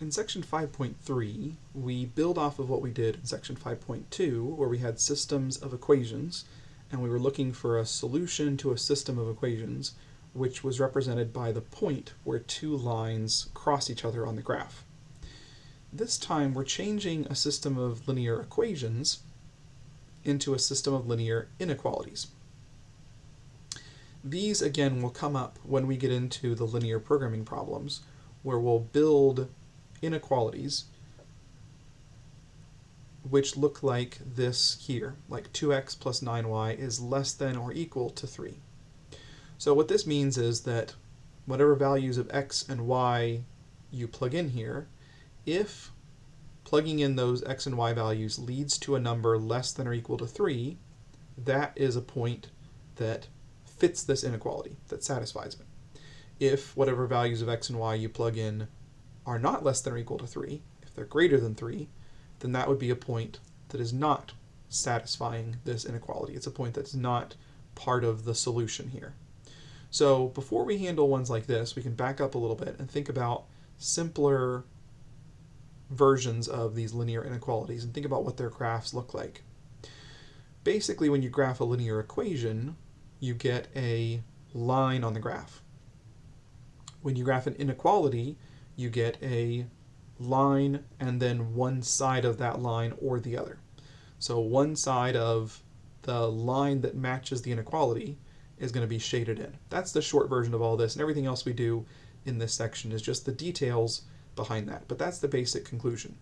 In section 5.3, we build off of what we did in section 5.2, where we had systems of equations, and we were looking for a solution to a system of equations, which was represented by the point where two lines cross each other on the graph. This time, we're changing a system of linear equations into a system of linear inequalities. These, again, will come up when we get into the linear programming problems, where we'll build inequalities which look like this here, like 2x plus 9y is less than or equal to 3. So what this means is that whatever values of x and y you plug in here, if plugging in those x and y values leads to a number less than or equal to 3, that is a point that fits this inequality, that satisfies it. If whatever values of x and y you plug in are not less than or equal to 3, if they're greater than 3, then that would be a point that is not satisfying this inequality. It's a point that's not part of the solution here. So before we handle ones like this, we can back up a little bit and think about simpler versions of these linear inequalities and think about what their graphs look like. Basically, when you graph a linear equation, you get a line on the graph. When you graph an inequality, you get a line and then one side of that line or the other. So one side of the line that matches the inequality is going to be shaded in. That's the short version of all this, and everything else we do in this section is just the details behind that. But that's the basic conclusion.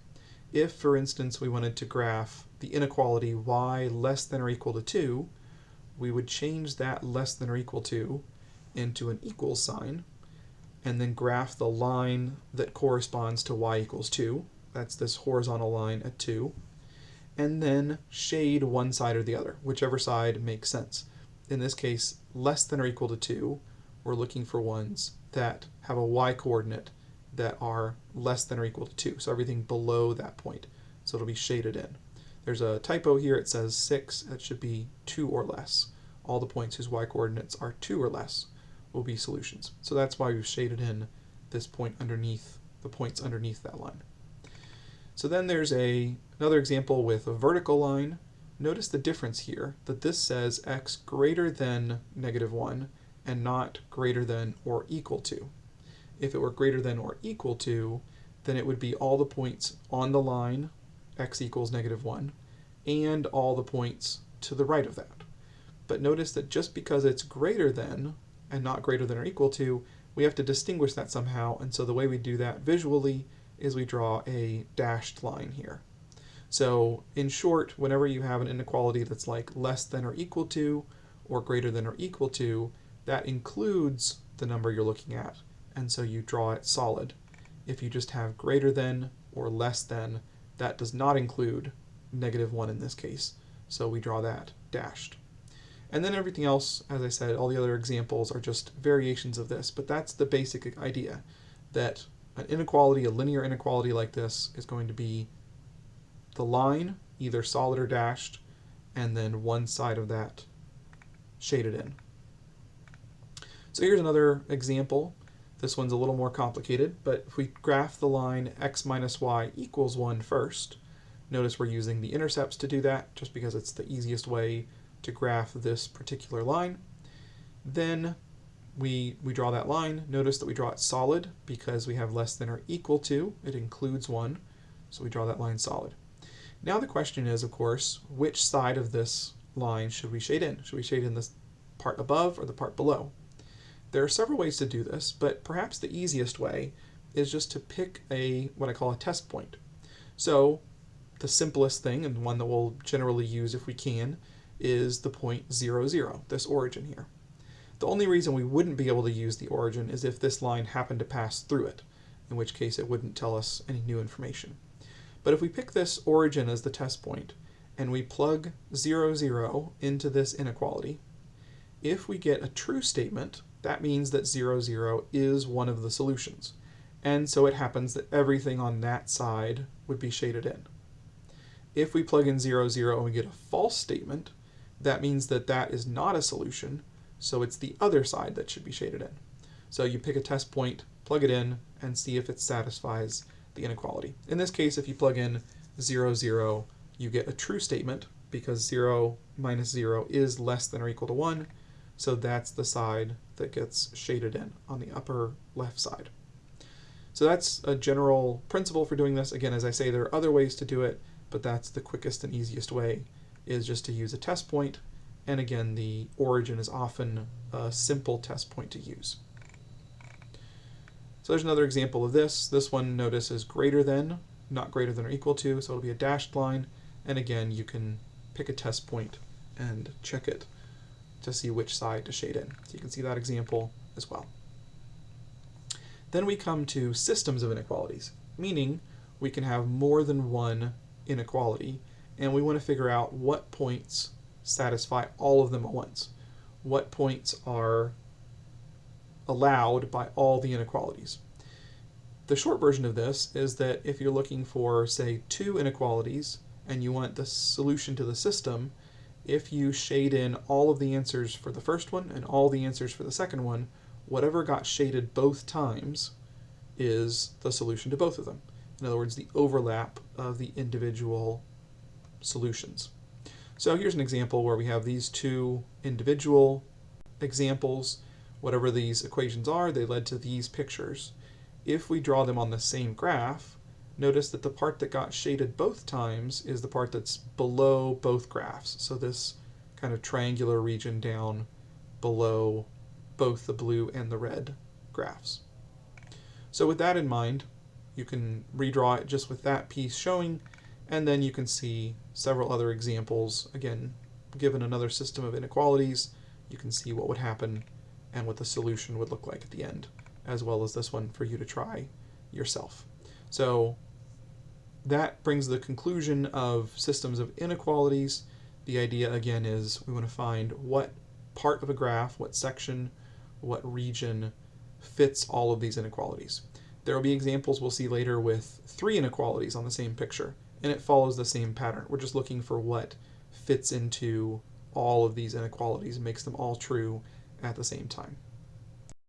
If, for instance, we wanted to graph the inequality y less than or equal to 2, we would change that less than or equal to into an equal sign, and then graph the line that corresponds to y equals 2. That's this horizontal line at 2. And then shade one side or the other, whichever side makes sense. In this case, less than or equal to 2, we're looking for ones that have a y coordinate that are less than or equal to 2. So everything below that point. So it'll be shaded in. There's a typo here. It says 6. That should be 2 or less. All the points whose y coordinates are 2 or less will be solutions. So that's why we've shaded in this point underneath, the points underneath that line. So then there's a another example with a vertical line. Notice the difference here, that this says x greater than negative 1 and not greater than or equal to. If it were greater than or equal to, then it would be all the points on the line, x equals negative 1, and all the points to the right of that. But notice that just because it's greater than and not greater than or equal to, we have to distinguish that somehow. And so the way we do that visually is we draw a dashed line here. So in short, whenever you have an inequality that's like less than or equal to, or greater than or equal to, that includes the number you're looking at. And so you draw it solid. If you just have greater than or less than, that does not include negative 1 in this case. So we draw that dashed. And then everything else, as I said, all the other examples are just variations of this, but that's the basic idea, that an inequality, a linear inequality like this, is going to be the line, either solid or dashed, and then one side of that shaded in. So here's another example. This one's a little more complicated, but if we graph the line x minus y equals 1 first, notice we're using the intercepts to do that, just because it's the easiest way to graph this particular line. Then we, we draw that line. Notice that we draw it solid because we have less than or equal to. It includes 1, so we draw that line solid. Now the question is, of course, which side of this line should we shade in? Should we shade in this part above or the part below? There are several ways to do this, but perhaps the easiest way is just to pick a what I call a test point. So the simplest thing, and one that we'll generally use if we can, is the point 0, 0, this origin here. The only reason we wouldn't be able to use the origin is if this line happened to pass through it, in which case it wouldn't tell us any new information. But if we pick this origin as the test point, and we plug 0, 0 into this inequality, if we get a true statement, that means that 0, 0 is one of the solutions. And so it happens that everything on that side would be shaded in. If we plug in 0, 0 and we get a false statement, that means that that is not a solution, so it's the other side that should be shaded in. So you pick a test point, plug it in, and see if it satisfies the inequality. In this case, if you plug in 0, 0, you get a true statement because 0 minus 0 is less than or equal to 1. So that's the side that gets shaded in on the upper left side. So that's a general principle for doing this. Again, as I say, there are other ways to do it, but that's the quickest and easiest way is just to use a test point. And again, the origin is often a simple test point to use. So there's another example of this. This one, notice, is greater than, not greater than or equal to, so it'll be a dashed line. And again, you can pick a test point and check it to see which side to shade in. So you can see that example as well. Then we come to systems of inequalities, meaning we can have more than one inequality, and we want to figure out what points satisfy all of them at once. What points are allowed by all the inequalities. The short version of this is that if you're looking for, say, two inequalities and you want the solution to the system, if you shade in all of the answers for the first one and all the answers for the second one, whatever got shaded both times is the solution to both of them. In other words, the overlap of the individual solutions. So here's an example where we have these two individual examples. Whatever these equations are, they led to these pictures. If we draw them on the same graph, notice that the part that got shaded both times is the part that's below both graphs. So this kind of triangular region down below both the blue and the red graphs. So with that in mind, you can redraw it just with that piece showing, and then you can see several other examples. Again, given another system of inequalities, you can see what would happen and what the solution would look like at the end, as well as this one for you to try yourself. So that brings the conclusion of systems of inequalities. The idea again is we want to find what part of a graph, what section, what region fits all of these inequalities. There will be examples we'll see later with three inequalities on the same picture, and it follows the same pattern. We're just looking for what fits into all of these inequalities and makes them all true at the same time.